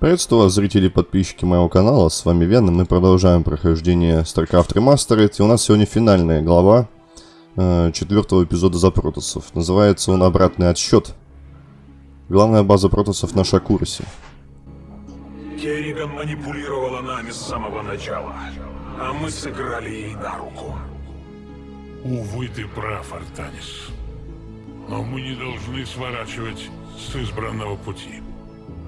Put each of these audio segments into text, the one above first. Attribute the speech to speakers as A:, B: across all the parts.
A: Приветствую вас, зрители и подписчики моего канала, с вами Вен, мы продолжаем прохождение StarCraft Remastered, и у нас сегодня финальная глава э, четвертого эпизода за протоссов. Называется он «Обратный отсчет». Главная база протоссов на Шакурусе.
B: Керриган манипулировала нами с самого начала, а мы сыграли ей на руку.
C: Увы, ты прав, Артанис. Но мы не должны сворачивать с избранного пути.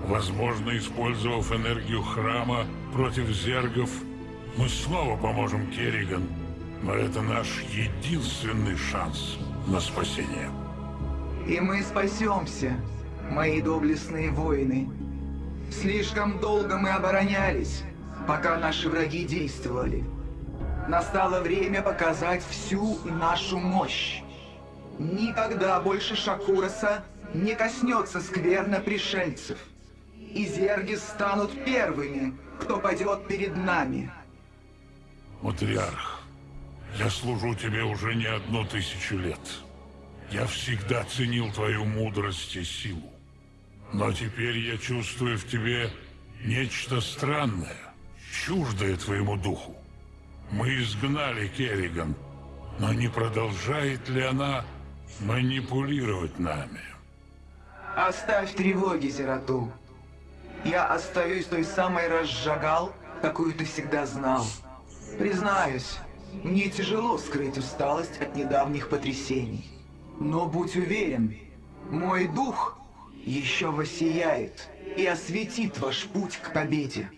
C: Возможно, использовав энергию храма против зергов, мы снова поможем Керриган, но это наш единственный шанс на спасение.
D: И мы спасемся, мои доблестные воины. Слишком долго мы оборонялись, пока наши враги действовали. Настало время показать всю нашу мощь. Никогда больше Шакураса не коснется скверно пришельцев. И зерги станут первыми, кто пойдет перед нами.
C: Матриарх, я служу тебе уже не одну тысячу лет. Я всегда ценил твою мудрость и силу. Но теперь я чувствую в тебе нечто странное, чуждое твоему духу. Мы изгнали Керриган, но не продолжает ли она манипулировать нами?
D: Оставь тревоги, Зерату. Я остаюсь той самой разжигал, какую ты всегда знал. Признаюсь, мне тяжело скрыть усталость от недавних потрясений. Но будь уверен, мой дух еще воссияет и осветит ваш путь к победе.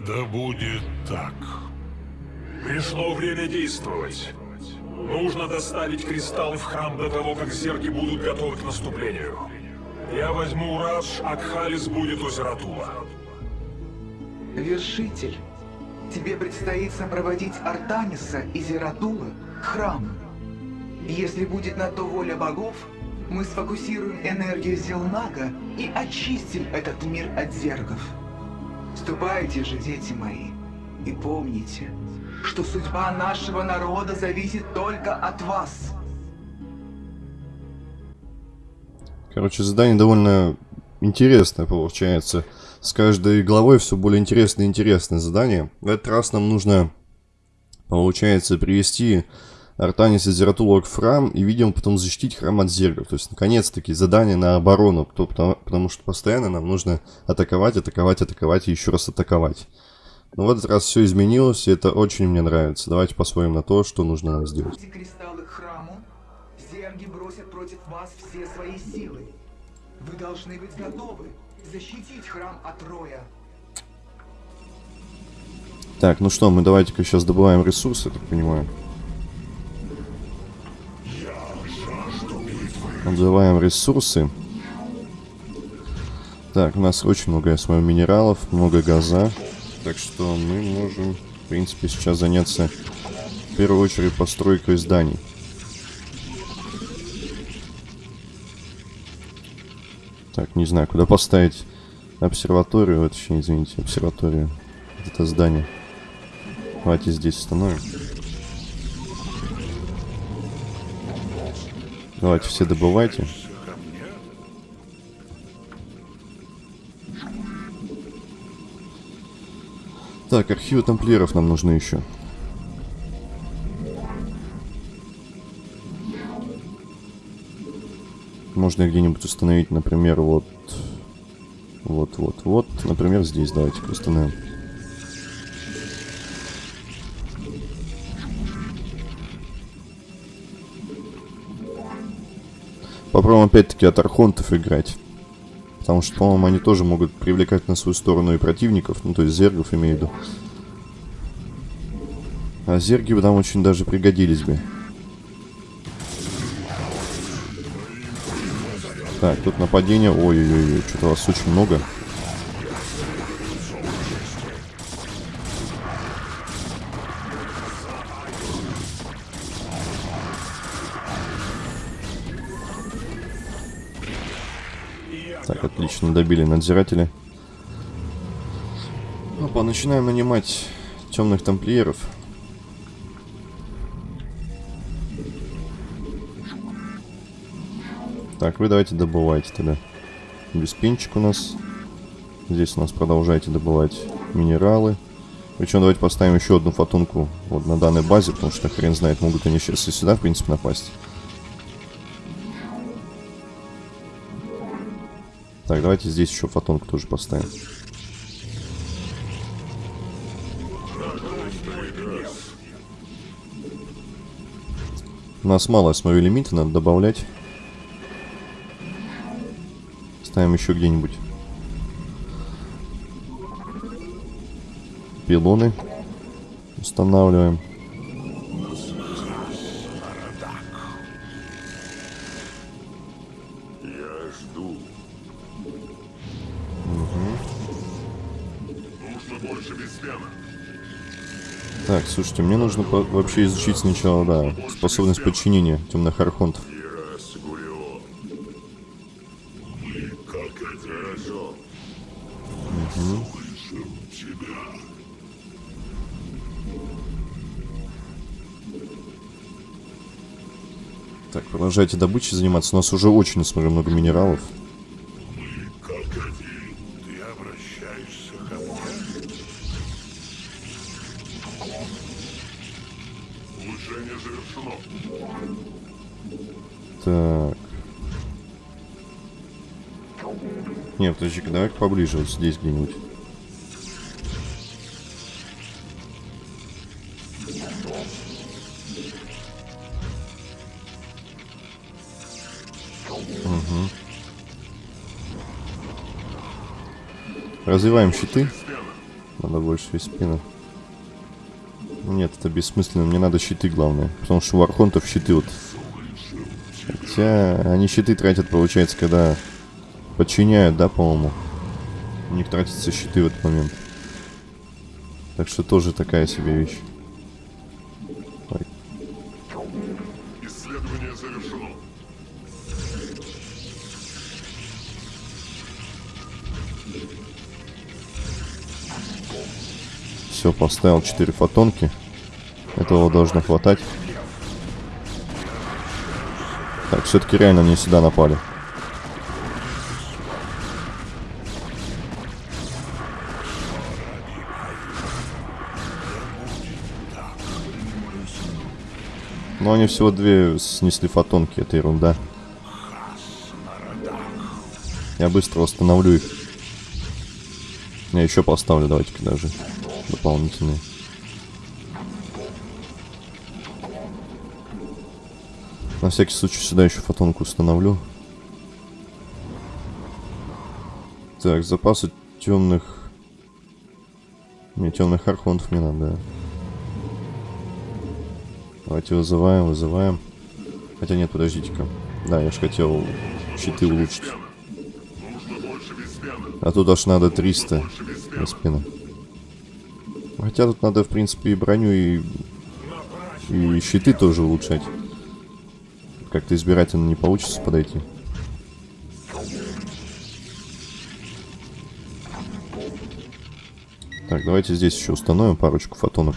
C: Да будет так.
B: Пришло время действовать. Нужно доставить кристаллы в храм до того, как зерги будут готовы к наступлению. Я возьму Радж, а Кхалис будет у Зератула.
D: Вершитель, тебе предстоит сопроводить Артаниса и Зератула к храму. Если будет на то воля богов, мы сфокусируем энергию Зелнага и очистим этот мир от зергов. Ступайте же, дети мои, и помните, что судьба нашего народа зависит только от вас.
A: Короче, задание довольно интересное получается. С каждой главой все более интересное и интересное задание. В этот раз нам нужно, получается, привести Артанис и Зератула к храм и, видимо, потом защитить храм от зергов. То есть, наконец-таки, задание на оборону, потому, потому что постоянно нам нужно атаковать, атаковать, атаковать и еще раз атаковать. Но в этот раз все изменилось, и это очень мне нравится. Давайте посмотрим на то, что нужно нам сделать.
D: Кристаллы к храму, зерги бросят против вас все свои силы. Вы должны быть готовы защитить храм от Роя.
A: Так, ну что, мы давайте-ка сейчас добываем ресурсы, так понимаю. Добываем ресурсы. Так, у нас очень много, я смотрю, минералов, много газа. Так что мы можем, в принципе, сейчас заняться в первую очередь постройкой зданий. Так, не знаю, куда поставить обсерваторию, точнее, извините, обсерваторию. Это здание. Давайте здесь установим. Давайте все добывайте. Так, архивы тамплиеров нам нужны еще. Можно где-нибудь установить, например, вот... Вот, вот, вот. Например, здесь давайте установим. Попробуем опять-таки от архонтов играть. Потому что, по-моему, они тоже могут привлекать на свою сторону и противников. Ну, то есть зергов имею в виду. А зерги бы там очень даже пригодились бы. Так, тут нападение. Ой-ой-ой, что-то вас очень много. Так, отлично, добили надзиратели. Опа, начинаем нанимать темных тамплиеров. Так, вы давайте добывайте тогда. Беспинчик у нас. Здесь у нас продолжайте добывать минералы. Причем давайте поставим еще одну фотонку вот на данной базе, потому что хрен знает, могут они сейчас и сюда, в принципе, напасть. Так, давайте здесь еще фотонку тоже поставим. У нас мало, я смотрю, лимита, надо добавлять. Ставим еще где-нибудь. Пилоны устанавливаем. Так, слушайте, мне нужно вообще изучить сначала, да, способность подчинения темных архонтов. Продолжайте добычей заниматься. У нас уже очень, смотрю, много минералов. Так. Не, подожди-ка, давай поближе, вот здесь где-нибудь. Развиваем щиты. Надо больше из спины. Нет, это бессмысленно. Мне надо щиты, главное. Потому что у архонтов щиты вот Хотя они щиты тратят, получается, когда подчиняют, да, по-моему. У них тратятся щиты в этот момент. Так что тоже такая себе вещь. Все, поставил 4 фотонки. Этого должно хватать. Так, все-таки реально они сюда напали. Но они всего две снесли фотонки, это ерунда. Я быстро восстановлю их. Я еще поставлю, давайте-ка даже дополнительные. На всякий случай сюда еще фотонку установлю. Так, запасы темных... Не, темных архонтов не надо, да. Давайте вызываем, вызываем. Хотя нет, подождите-ка. Да, я же хотел щиты улучшить. А тут аж надо 300 на спину. Хотя тут надо, в принципе, и броню, и, и щиты тоже улучшать. Как-то избирательно не получится подойти. Так, давайте здесь еще установим парочку фотонок.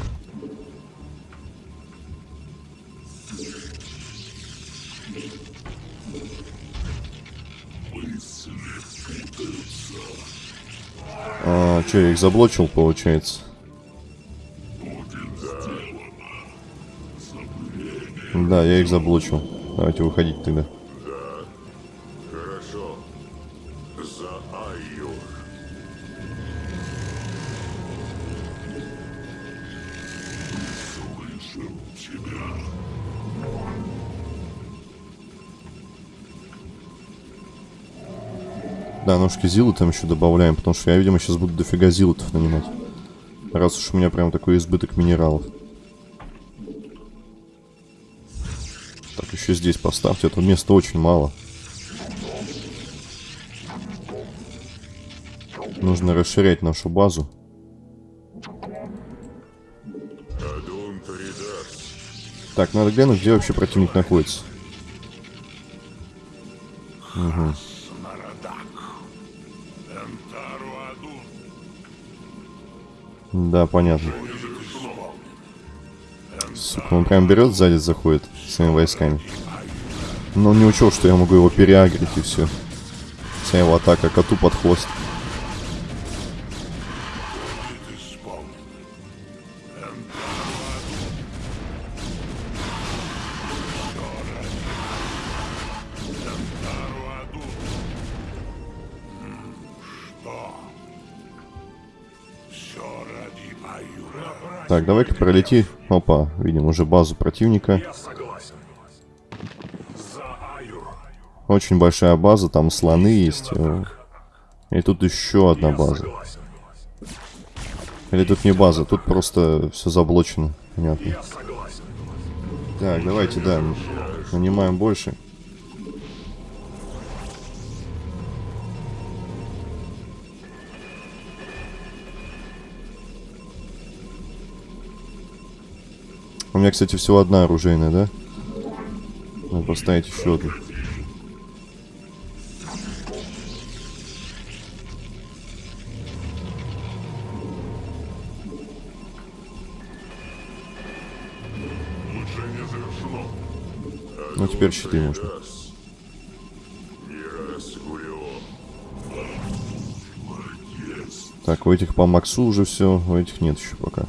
A: А, что, я их заблочил, получается? Да, я их заблочил. Давайте выходить тогда.
B: Хорошо. За Айюр. Слышим тебя.
A: Да, ножки зилы там еще добавляем, потому что я, видимо, сейчас буду дофига зилотов нанимать. Раз уж у меня прям такой избыток минералов. Еще здесь поставьте, этого места очень мало. Нужно расширять нашу базу. Так, надо глянуть, где вообще противник находится.
C: Адун.
A: Да, понятно. Сука, он прям берет сзади, заходит своими войсками. Но он не учел, что я могу его переагрить и все. Вся его атака коту под хвост. Так, давай-ка пролети. Опа, видим уже базу противника. Очень большая база, там слоны есть. э, И тут еще одна база. Или тут не база, тут просто все заблочено. Понятно. Так, давайте, да, нанимаем больше. У меня, кстати, всего одна оружейная, да? Надо поставить еще одну. Ну, теперь щиты можно. Так, у этих по максу уже все, у этих нет еще пока.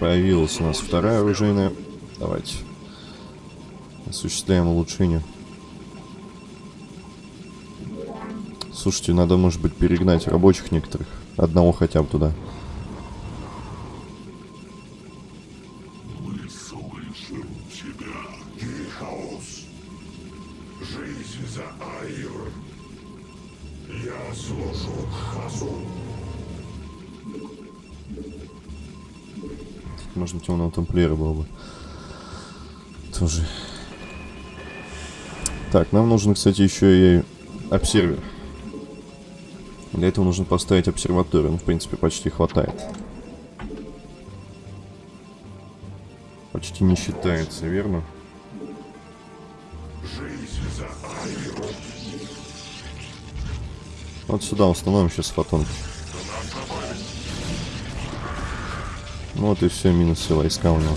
A: Появилась у нас вторая оружейная. Давайте. Осуществляем улучшение. Слушайте, надо, может быть, перегнать рабочих некоторых. Одного хотя бы туда. Можно темного тамплиера было бы. Тоже. Так, нам нужен, кстати, еще и обсервер. Для этого нужно поставить обсерваторию. Ну, в принципе, почти хватает. Почти не считается, верно? Вот сюда установим сейчас фотонки. Вот и все, минусы войска у него.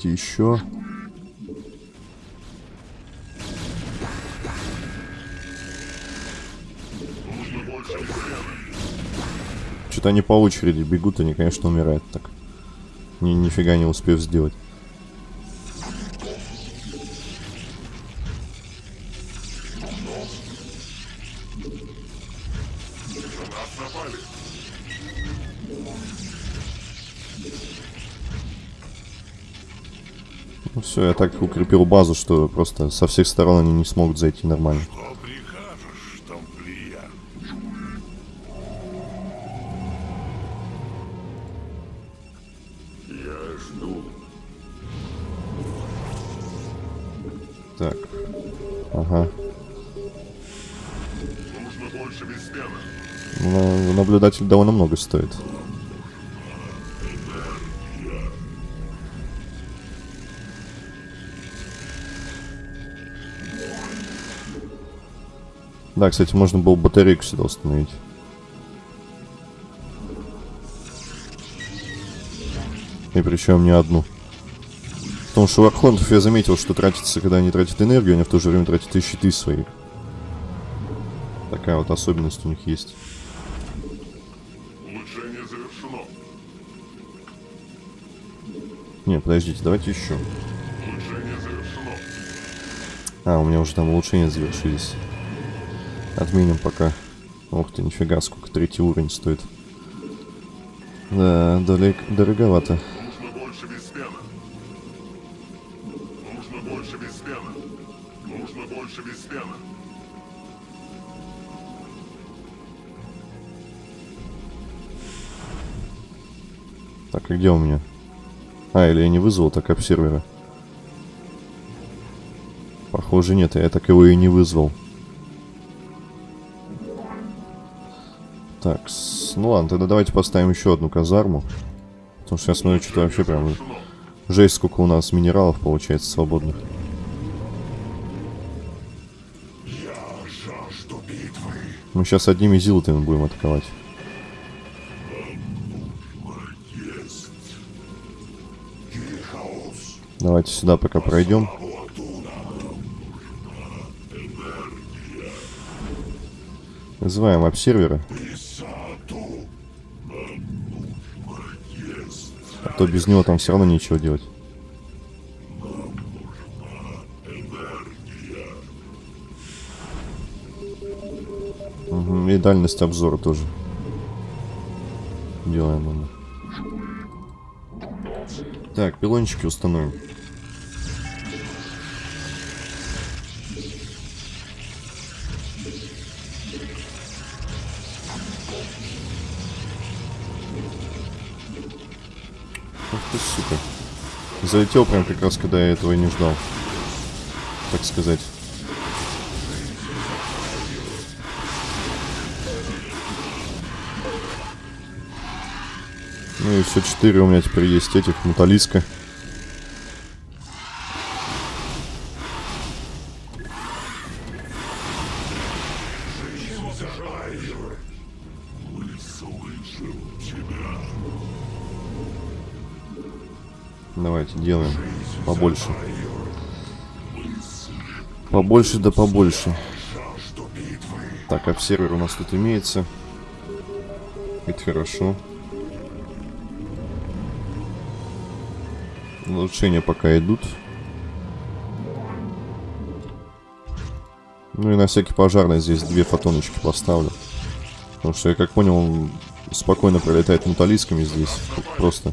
A: Давайте еще. Что-то они по очереди бегут, они, конечно, умирают так. Ни, нифига не успев сделать. Все, я так укрепил базу, что просто со всех сторон они не смогут зайти нормально. Так. Ага.
B: Нужно больше.
A: Ну, наблюдатель довольно много стоит. Да, кстати, можно было батарейку сюда установить. И причем не одну. Потому что у архонтов я заметил, что тратится, когда они тратят энергию, они в то же время тратят и щиты свои. Такая вот особенность у них есть.
B: Улучшение завершено.
A: Не, подождите, давайте еще.
B: Улучшение завершено.
A: А, у меня уже там улучшения завершились. Отменим пока. Ух ты, нифига, сколько третий уровень стоит. Да, далек, дороговато.
B: Нужно больше беспена. Нужно больше беспена. Нужно больше беспена.
A: Так, а где у меня? А, или я не вызвал так обсервера? Похоже, нет, я так его и не вызвал. Так, ну ладно, тогда давайте поставим еще одну казарму. Потому что я смотрю, что-то вообще прям жесть, сколько у нас минералов получается свободных. Мы сейчас одними зилотами будем атаковать. Давайте сюда пока пройдем. Вызываем обсервера. А то без него там все равно ничего делать. И дальность обзора тоже. Делаем мы. Так, пилончики установим. Залетел прям как раз, когда я этого и не ждал. Так сказать. Ну и все, четыре у меня теперь есть этих, металлиска. Побольше да побольше. Так, обсервер у нас тут имеется. Это хорошо. Улучшения пока идут. Ну и на всякий пожарный здесь две фотоночки поставлю. Потому что я как понял, он спокойно пролетает металлисками здесь. Просто.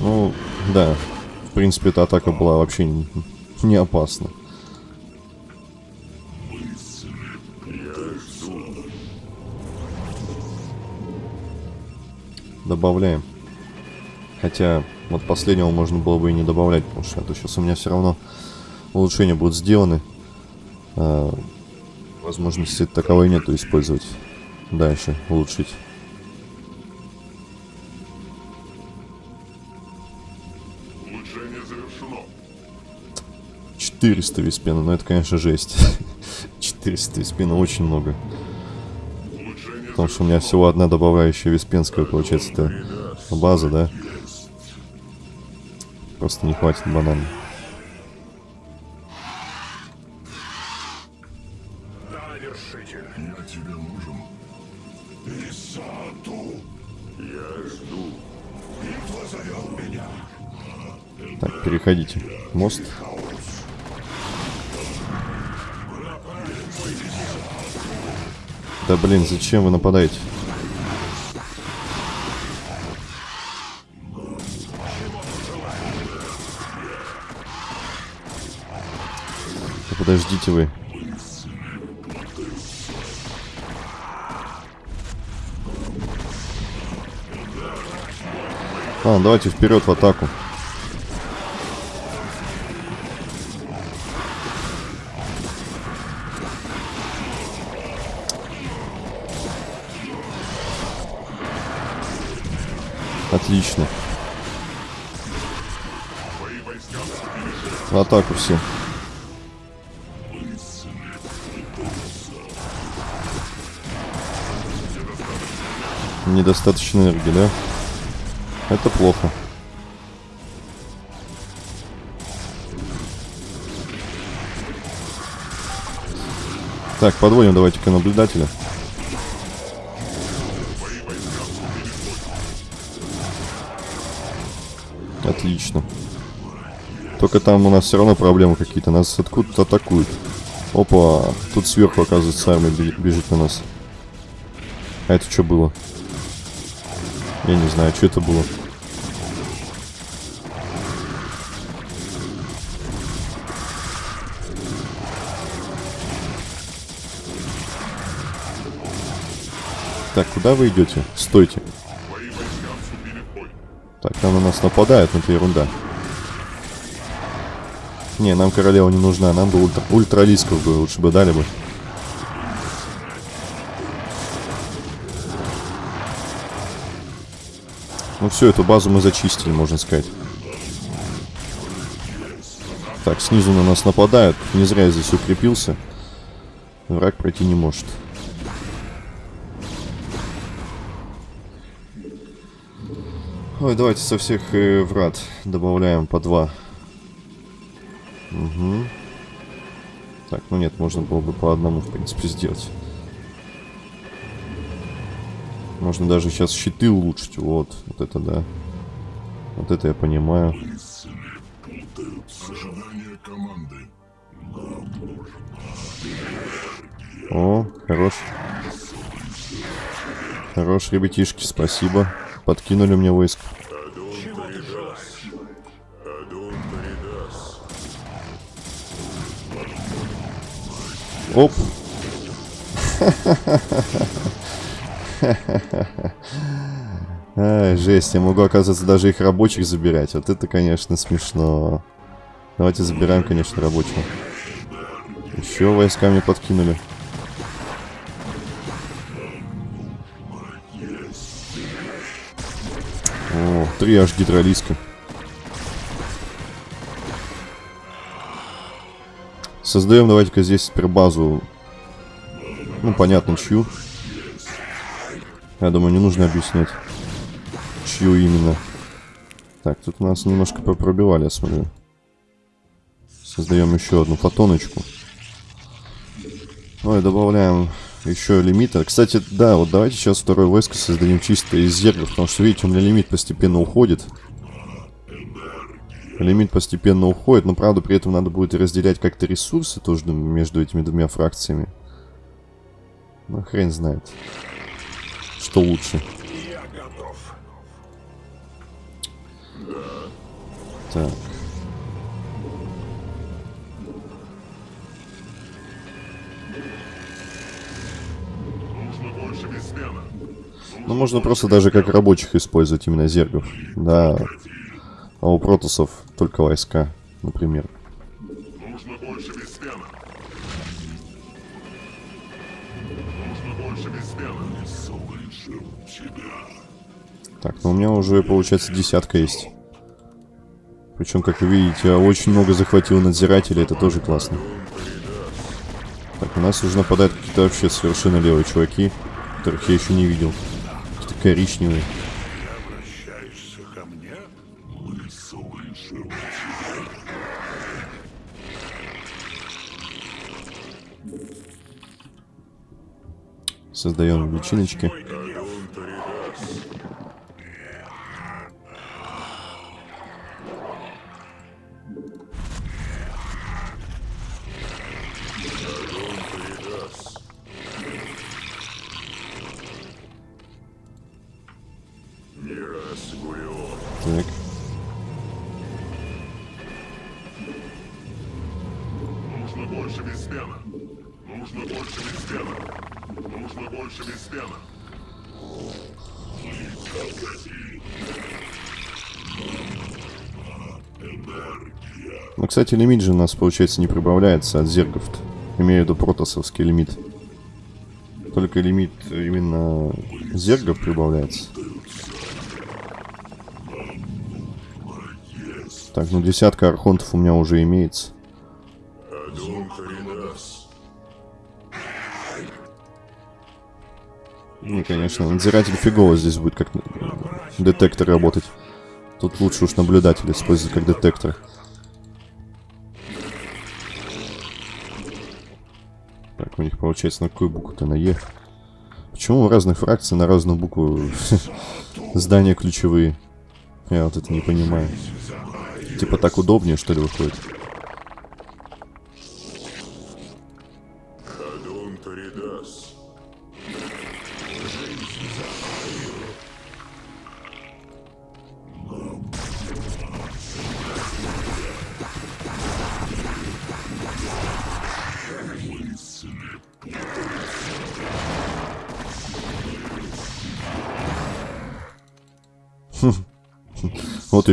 A: Ну, да. В принципе, эта атака была вообще не, не опасна. Добавляем. Хотя, вот последнего можно было бы и не добавлять, потому что это сейчас у меня все равно улучшения будут сделаны. А, возможности таковой нету использовать дальше, улучшить. 400 виспена, ну это, конечно, жесть. 400 виспена очень много. Потому что у меня всего одна добавляющая виспенская, получается, это база, да? Просто не хватит банально.
B: Да
A: блин, зачем вы нападаете? Да подождите вы. Ладно, давайте вперед в атаку. Отлично. В атаку все. Недостаточно энергии, да? Это плохо. Так, подводим давайте-ка наблюдателя. Отлично. Только там у нас все равно проблемы какие-то. Нас откуда-то атакуют. Опа, тут сверху, оказывается, армия бе- бежит на нас. А это что было? Я не знаю, что это было. Так, куда вы идете? Стойте. Там на нас нападают, но это ерунда. Не, нам королева не нужна, нам бы ультра, ультралисков бы лучше бы дали бы. Ну все, эту базу мы зачистили, можно сказать. Так, снизу на нас нападают. Не зря я здесь укрепился. Враг пройти не может. Ой, давайте со всех э, врат добавляем по два. Угу. Так, ну нет, можно было бы по одному, в принципе, сделать. Можно даже сейчас щиты улучшить. Вот, вот это да. Вот это я понимаю. О, хорош. Хорош, ребятишки, спасибо. Подкинули мне войск. Оп. Ай, жесть, я могу, оказывается, даже их рабочих забирать. Вот это, конечно, смешно. Давайте забираем, конечно, рабочего. Еще войска мне подкинули. О, три аж гидролиска. Создаем давайте-ка здесь теперь базу. Ну, понятно, чью. Я думаю, не нужно объяснять, чью именно. Так, тут нас немножко пробивали, я смотрю. Создаем еще одну фотоночку. Ну и добавляем еще лимита. Кстати, да, вот давайте сейчас второе войско создадим чисто из зергов, потому что, видите, у меня лимит постепенно уходит. Лимит постепенно уходит, но, правда, при этом надо будет разделять как-то ресурсы тоже между этими двумя фракциями. Ну, хрен знает, что лучше. Так. Ну, можно просто даже как рабочих использовать именно зергов. Да. А у протусов только войска, например.
E: Нужно больше. Нужно больше.
A: Так, ну у меня уже, получается, десятка есть. Причем, как вы видите, я очень много захватил надзирателей, это тоже классно. Так, у нас уже нападают какие-то вообще совершенно левые чуваки, которых я еще не видел. Какие-то коричневые.
C: Обращаешься ко мне?
E: Мы слышим
A: Создаем личиночки. Кстати, лимит же у нас, получается, не прибавляется от зергов. -то. Имею в виду протосовский лимит. Только лимит именно зергов прибавляется. Так, ну десятка архонтов у меня уже имеется. Не, конечно, надзиратель фигово здесь будет как детектор работать. Тут лучше уж наблюдатель использовать как детектор. Так, у них получается на какую букву-то на Е? Почему у разных фракций на разную букву здания ключевые? Я вот это не понимаю. Типа так удобнее, что ли, выходит?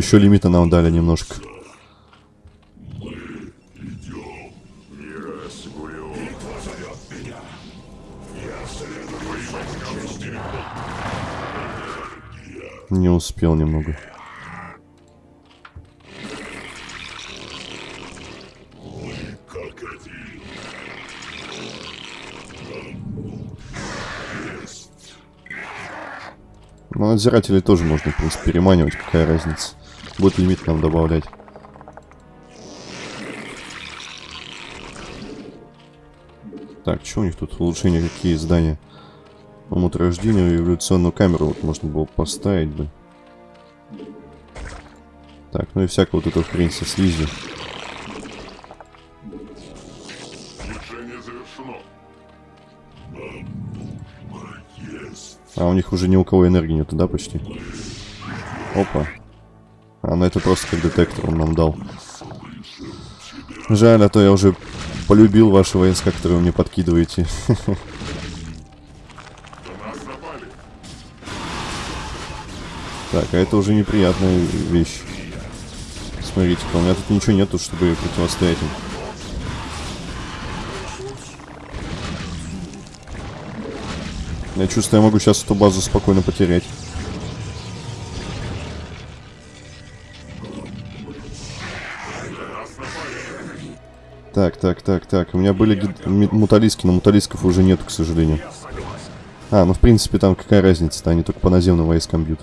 A: еще лимита нам дали немножко. Не успел немного. Но надзирателей тоже можно, в принципе, переманивать, какая разница. Будет лимит нам добавлять. Так, что у них тут улучшения, какие здания? Омут рождения, революционную камеру вот можно было поставить бы. Так, ну и всякого вот этого хрень со слизью. А у них уже ни у кого энергии нету, да, почти? Опа. А, ну это просто как детектор он нам дал. Жаль, а то я уже полюбил ваши войска, которые вы мне подкидываете. Так, а это уже неприятная вещь. Смотрите-ка, у меня тут ничего нету, чтобы противостоять им. Я чувствую, я могу сейчас эту базу спокойно потерять. Так, так, так, так. У меня были гид- муталиски, но муталисков уже нету, к сожалению. А, ну в принципе там какая разница-то, они только по наземным войскам бьют.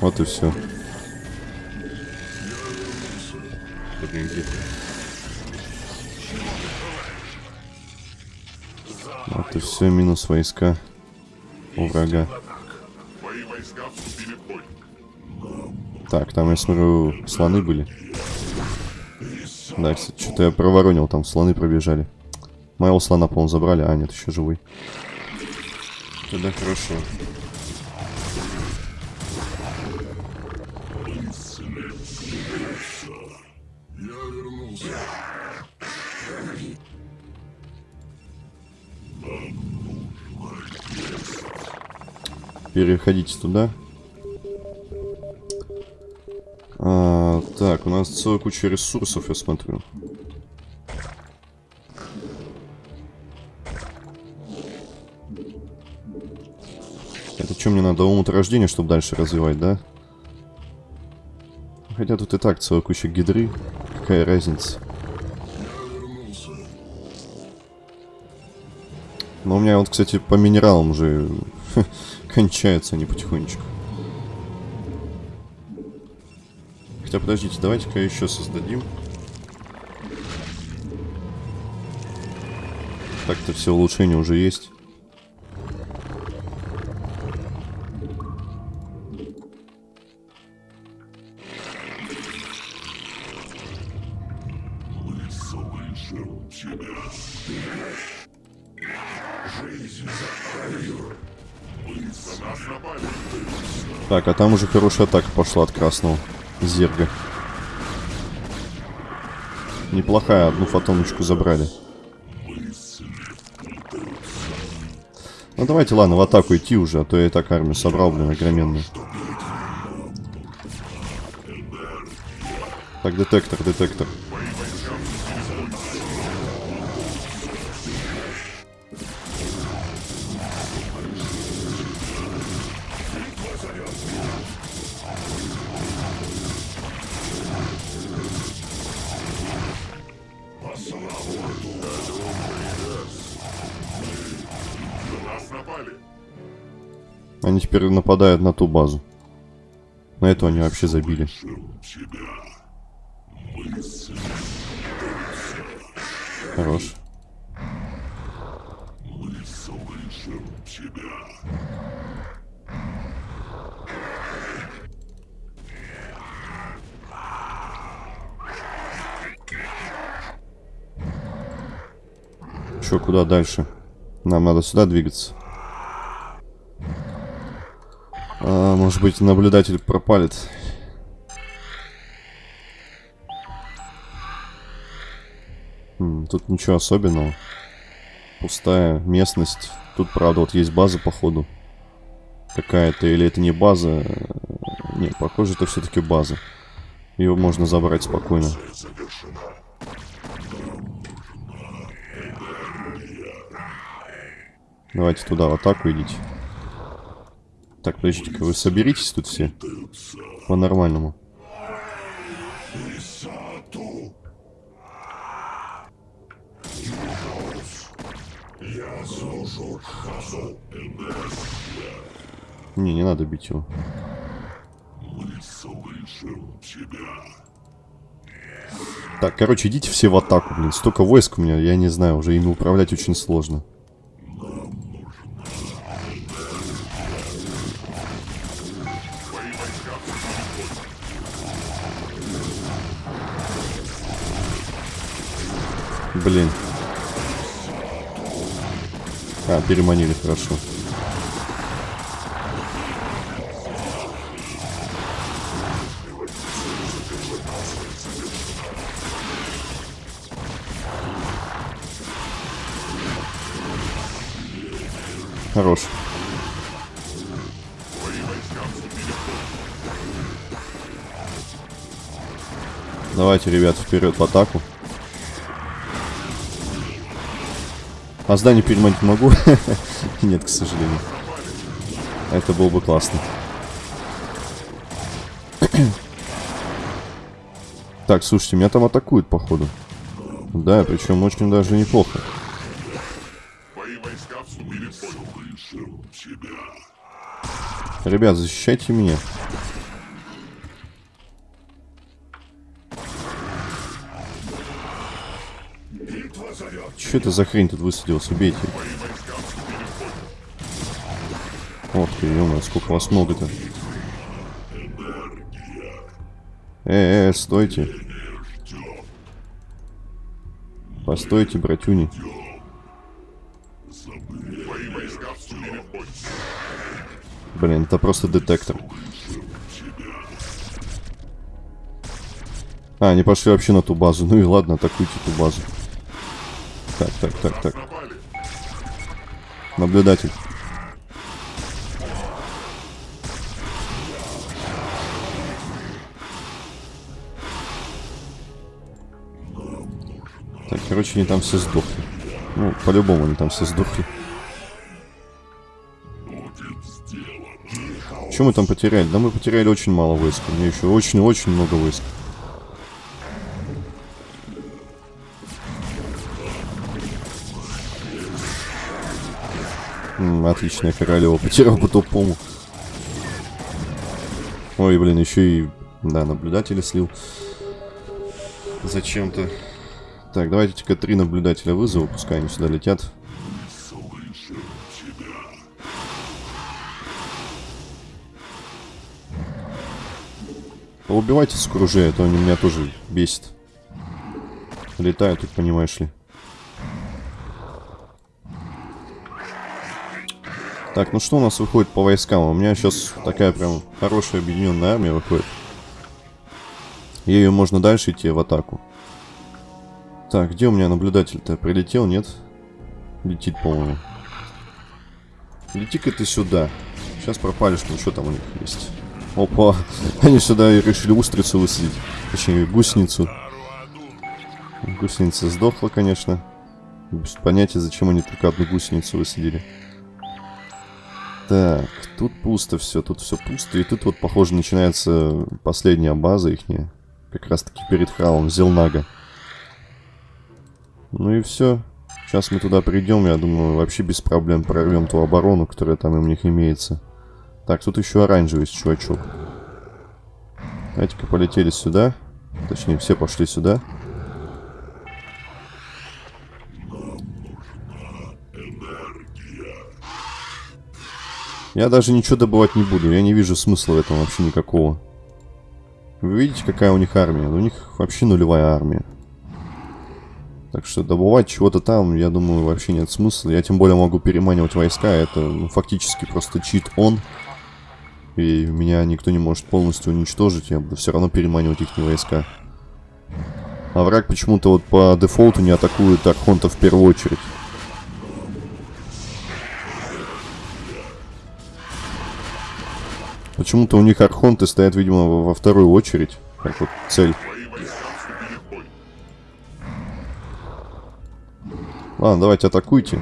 A: Вот и все. Вот и все, минус войска у врага. Так, там, я смотрю, слоны были. Да, кстати, что-то я проворонил, там слоны пробежали. Моего слона, по-моему, забрали. А, нет, еще живой. Тогда хорошо. Переходите туда. А, так, у нас целая куча ресурсов, я смотрю. Это что, мне надо омут рождения, чтобы дальше развивать, да? Хотя тут и так целая куча гидры. Какая разница? Но у меня вот, кстати, по минералам уже кончаются они потихонечку. Хотя, подождите, давайте-ка еще создадим. Так-то все улучшения уже есть. Так, а там уже хорошая атака пошла от красного зерга. Неплохая, одну фотоночку забрали. Ну давайте, ладно, в атаку идти уже, а то я и так армию собрал, блин, огроменную. Так, детектор, детектор. Нападают на ту базу. На эту они вообще забили. Хорош. Че, куда дальше? Нам надо сюда двигаться. А, может быть, наблюдатель пропалит. Тут ничего особенного. Пустая местность. Тут, правда, вот есть база, походу. Какая-то, или это не база. Не, похоже, это все-таки база. Ее можно забрать спокойно. Давайте туда в атаку идите. Так, подождите-ка, вы соберитесь тут все? По-нормальному. Не, не надо бить его. Так, короче, идите все в атаку, блин. Столько войск у меня, я не знаю, уже ими управлять очень сложно. Блин. А, переманили, хорошо. Хорош. Давайте, ребят, вперед в атаку. А здание переманить могу? Нет, к сожалению. Это было бы классно. так, слушайте, меня там атакуют, походу. Да, причем очень даже неплохо. Ребят, защищайте меня. Что это за хрень тут высадилась? Убейте. Ох ты, ё сколько вас много-то. Э, э, стойте. Постойте, братюни. Блин, это просто детектор. А, они пошли вообще на ту базу. Ну и ладно, атакуйте ту базу. Так, так, так, так. Наблюдатель. Так, короче, они там все сдохли. Ну, по-любому они там все сдохли. Что мы там потеряли? Да мы потеряли очень мало войск. У меня еще очень-очень много войск. М, отличная королева. Потерял по тупому. Ой, блин, еще и... Да, наблюдателя слил. Зачем-то. Так, давайте-ка три наблюдателя вызову, пускай они сюда летят. Убивайте с кружей, а то они меня тоже бесит. Летают тут, понимаешь ли. Так, ну что у нас выходит по войскам? У меня сейчас такая прям хорошая объединенная армия выходит. Ею можно дальше идти в атаку. Так, где у меня наблюдатель-то? Прилетел, нет? Летит, по-моему. Лети-ка ты сюда. Сейчас пропалишь, ну что там у них есть. Опа, они сюда решили устрицу высадить. Точнее, гусеницу. Гусеница сдохла, конечно. Без понятия, зачем они только одну гусеницу высадили. Так, тут пусто все, тут все пусто. И тут вот, похоже, начинается последняя база ихняя. Как раз таки перед храмом Зелнага. Ну и все. Сейчас мы туда придем, я думаю, вообще без проблем прорвем ту оборону, которая там у них имеется. Так, тут еще оранжевый чувачок. Давайте-ка полетели сюда. Точнее, все пошли сюда. Я даже ничего добывать не буду. Я не вижу смысла в этом вообще никакого. Вы видите, какая у них армия? У них вообще нулевая армия. Так что добывать чего-то там, я думаю, вообще нет смысла. Я тем более могу переманивать войска. Это ну, фактически просто чит-он. И меня никто не может полностью уничтожить. Я буду все равно переманивать их войска. А враг почему-то вот по дефолту не атакует Архонта в первую очередь. Почему-то у них архонты стоят, видимо, во, вторую очередь. Как вот цель. Ладно, давайте атакуйте.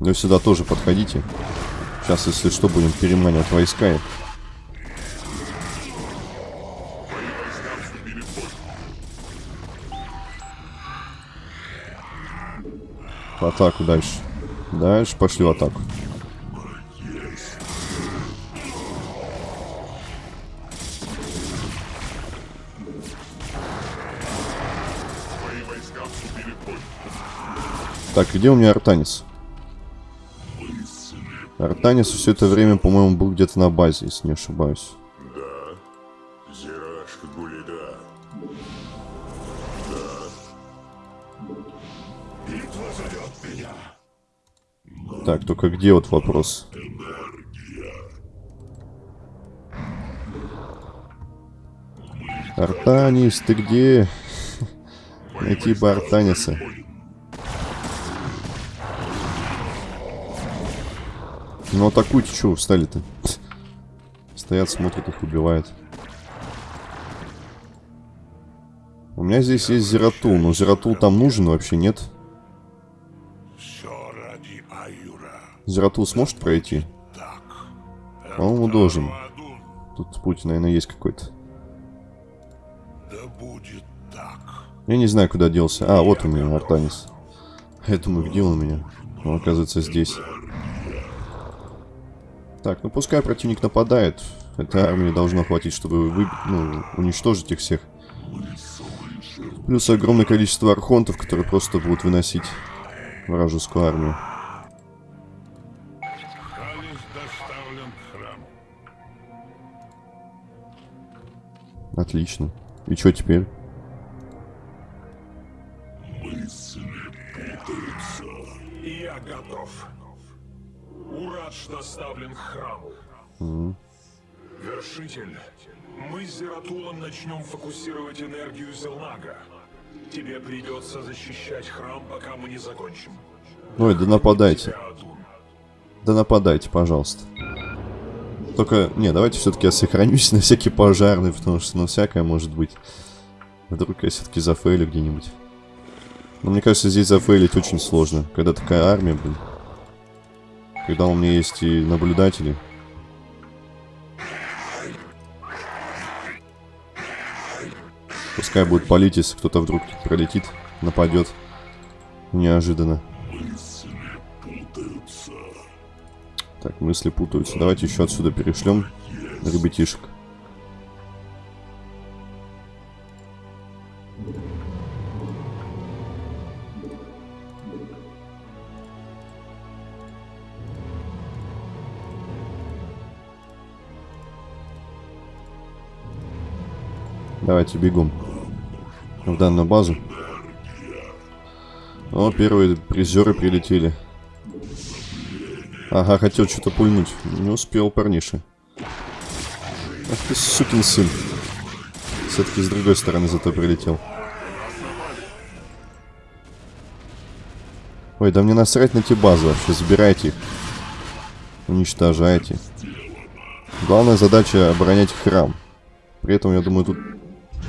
A: Ну сюда тоже подходите. Сейчас, если что, будем переманивать войска. атаку дальше. Дальше пошли в атаку. Так, где у меня Артанис? Артанис все это время, по-моему, был где-то на базе, если не ошибаюсь. Так, только где вот вопрос? Артанис, ты где? Найти бы Артаниса. Ну атакуйте, что встали-то? Стоят, смотрят, их убивают. У меня здесь есть Зератул, но Зератул там нужен вообще, нет? Зератул сможет пройти? По-моему, должен. Тут путь, наверное, есть какой-то. Я не знаю, куда делся. А, вот у меня Артанис. Я думаю, где он у меня? Он, оказывается, здесь. Так, ну пускай противник нападает. Этой армии должно хватить, чтобы вы, ну, уничтожить их всех. Плюс огромное количество архонтов, которые просто будут выносить вражескую армию. Отлично. И что теперь?
B: Урадж доставлен к храму. Вершитель, мы с Зератулом начнем фокусировать энергию Зелнага. Тебе придется защищать храм, пока мы не закончим.
A: Ой, да нападайте. Да нападайте, пожалуйста. Только, не, давайте все-таки я сохранюсь на всякий пожарный, потому что, ну, всякое может быть. Вдруг я все-таки зафейлю где-нибудь. Но мне кажется, здесь зафейлить очень сложно, когда такая армия, блин. Когда у меня есть и наблюдатели. Пускай будет палить, если кто-то вдруг пролетит, нападет. Неожиданно. Так, мысли путаются. Давайте еще отсюда перешлем ребятишек. Давайте бегом в данную базу. О, первые призеры прилетели. Ага, хотел что-то пульнуть. Не успел парниша. Ах ты сукин сын. Все-таки с другой стороны зато прилетел. Ой, да мне насрать на те базы вообще. Забирайте их. Уничтожайте. Главная задача оборонять храм. При этом, я думаю, тут...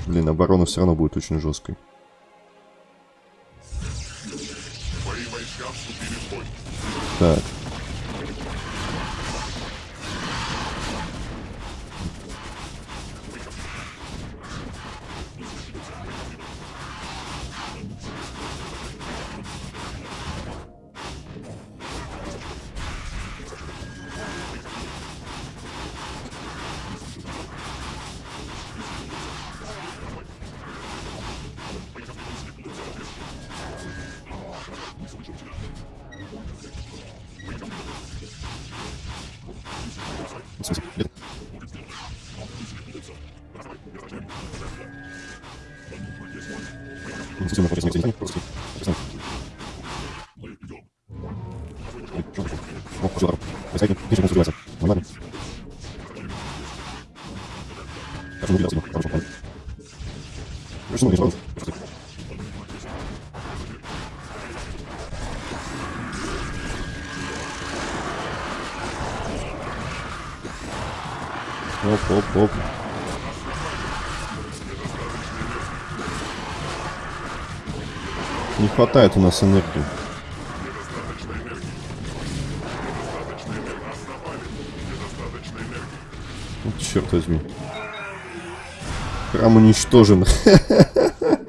A: Блин, оборона все равно будет очень жесткой. Так. Пишем, он сбивается. Нормально. Как он убирался, хорошо, ладно. Хорошо, ну, хорошо. Оп, оп, оп. Не хватает у нас энергии. Черт возьми. Храм уничтожен.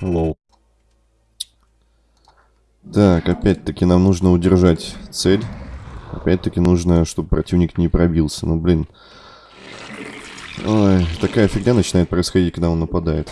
A: Лол. Так, опять-таки нам нужно удержать цель. Опять-таки нужно, чтобы противник не пробился. Ну, блин. Ой, такая фигня начинает происходить, когда он нападает.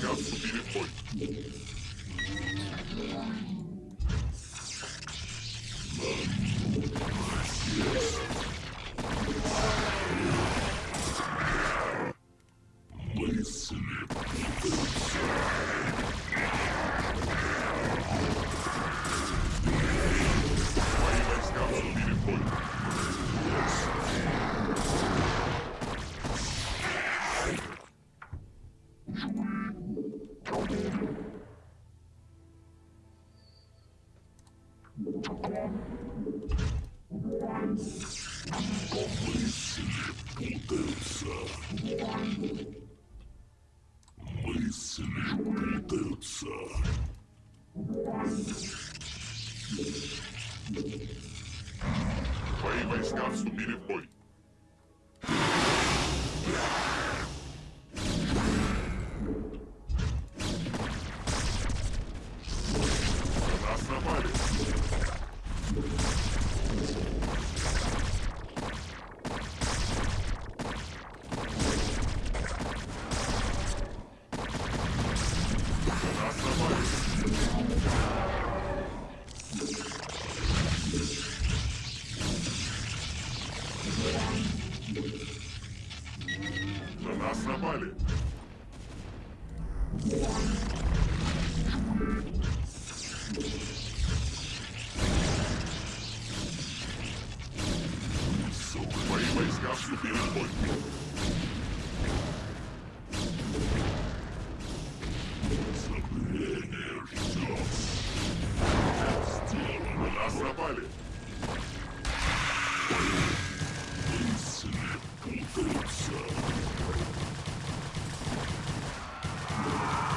E: Твои войска вступили Твои войска вступили в бой. На нас напали.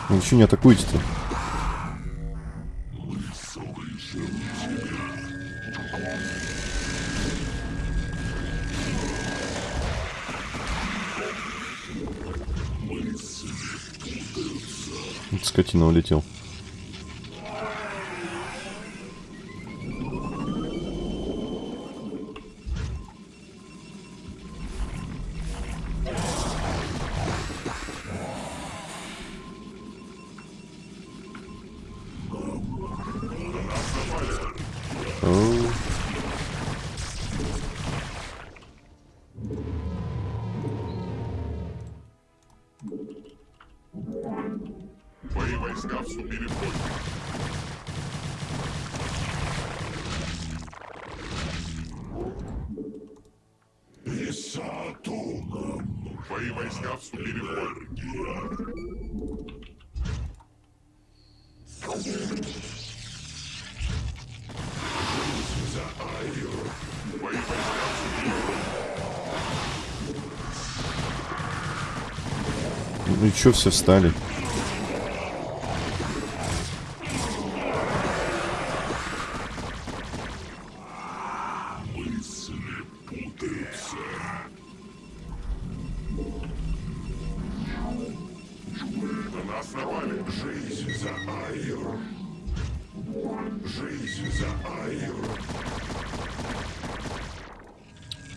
A: Ну еще не атакуйте-то. Скотина улетел.
E: Жизнь за Айр.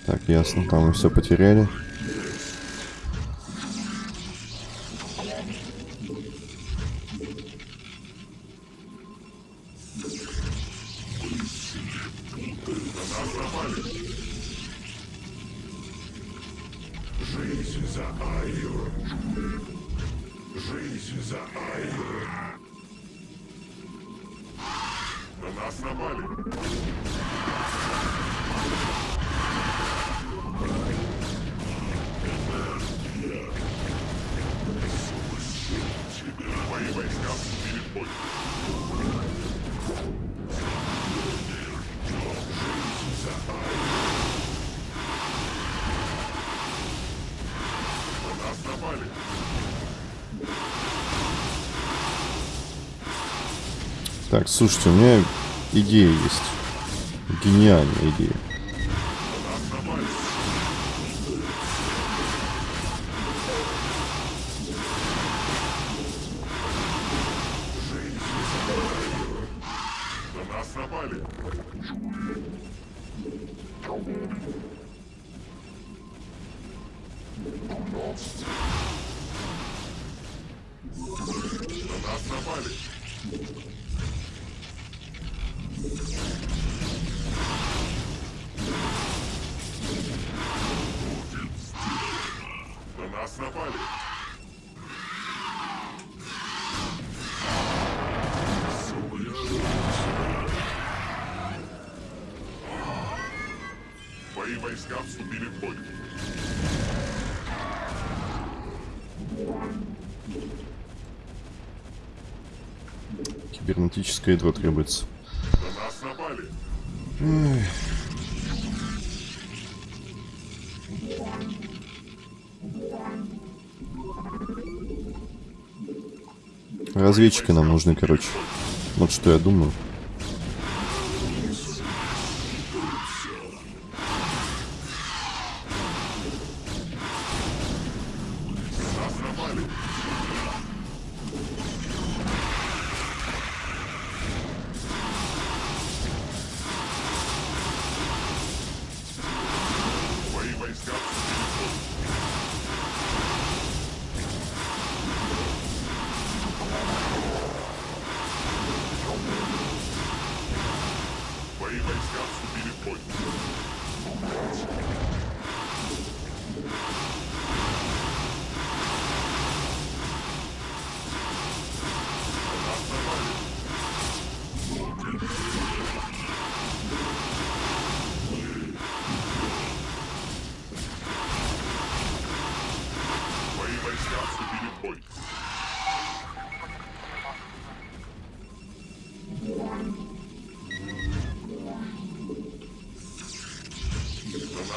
A: Так, ясно, там мы все потеряли. Слушайте, у меня идея есть. Гениальная идея.
E: Нас напали. Мои войска вступили в бой.
A: Кибернетическое ядро требуется.
E: На нас напали.
A: Разведчики нам нужны, короче. Вот что я думаю.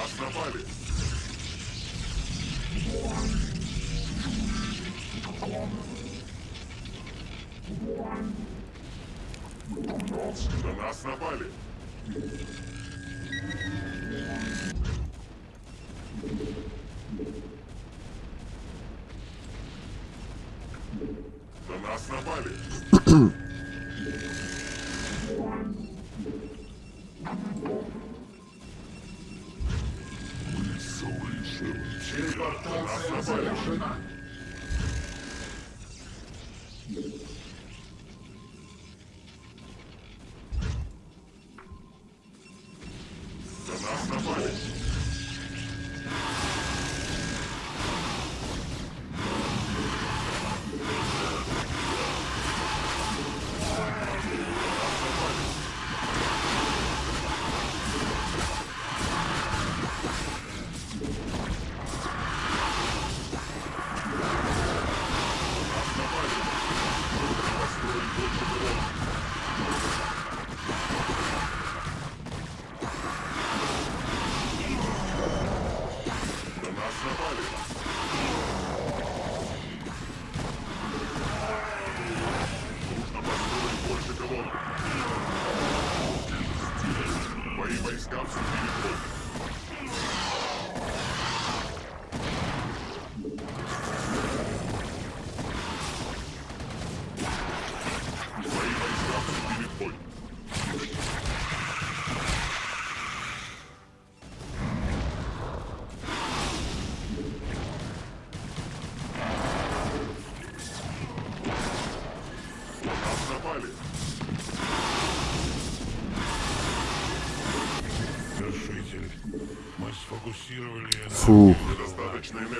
E: Нас напали. На нас напали.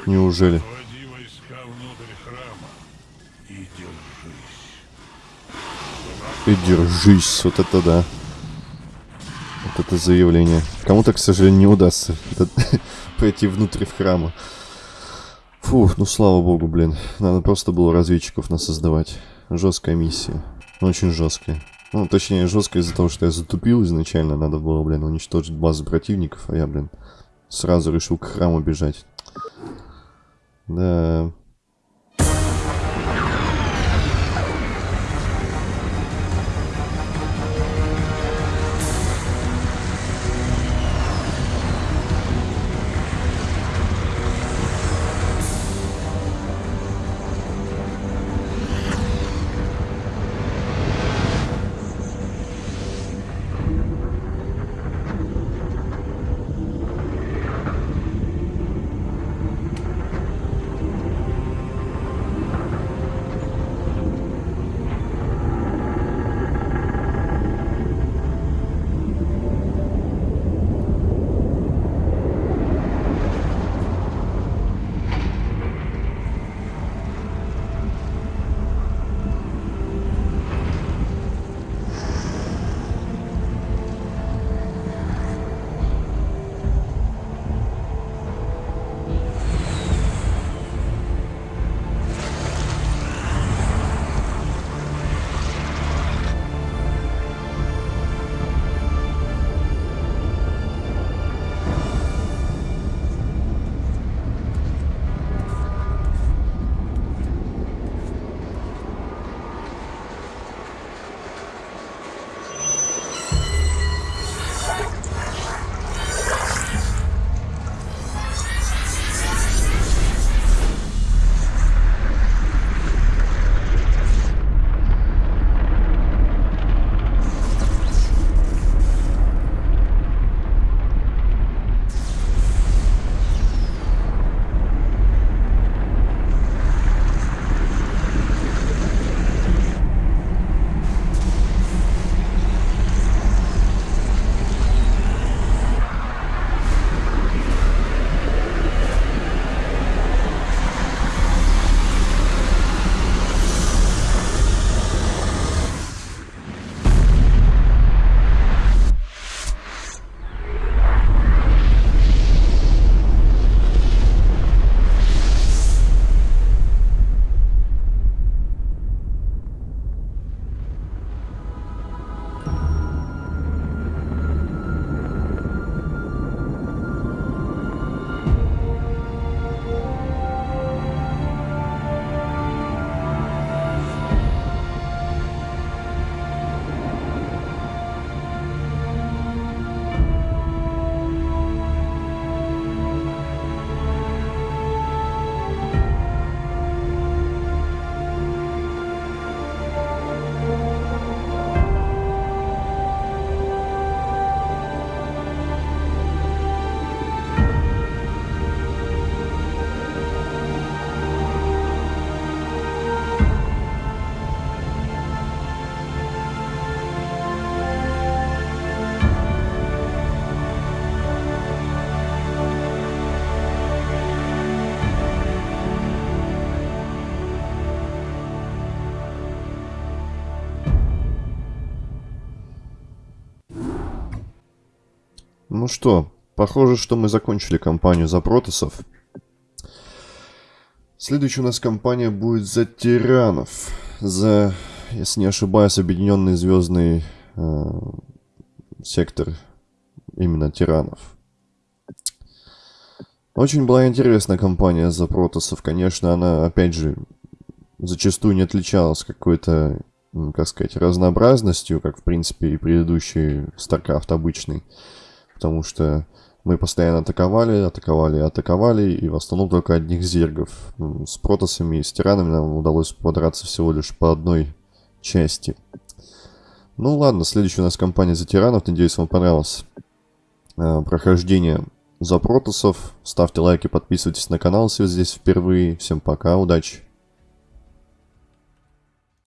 A: Неужели?
C: И держись.
A: Вот это да. Вот это заявление. Кому-то, к сожалению, не удастся пройти внутрь в храма. Фух, ну слава богу, блин. Надо просто было разведчиков нас создавать. Жесткая миссия. Очень жесткая. Ну, точнее, жесткая из-за того, что я затупил изначально. Надо было, блин, уничтожить базу противников, а я, блин, сразу решил к храму бежать. Да. Ну что, похоже, что мы закончили кампанию за протосов. Следующая у нас кампания будет за тиранов. За, если не ошибаюсь, объединенный звездный э, сектор именно тиранов. Очень была интересная кампания за протосов. Конечно, она, опять же, зачастую не отличалась какой-то, как сказать, разнообразностью, как, в принципе, и предыдущий StarCraft обычный. Потому что мы постоянно атаковали, атаковали, атаковали, и в основном только одних зергов. С протосами и с тиранами нам удалось подраться всего лишь по одной части. Ну ладно, следующая у нас кампания за тиранов. Надеюсь, вам понравилось э, прохождение за протосов. Ставьте лайки, подписывайтесь на канал, если вы здесь впервые. Всем пока, удачи!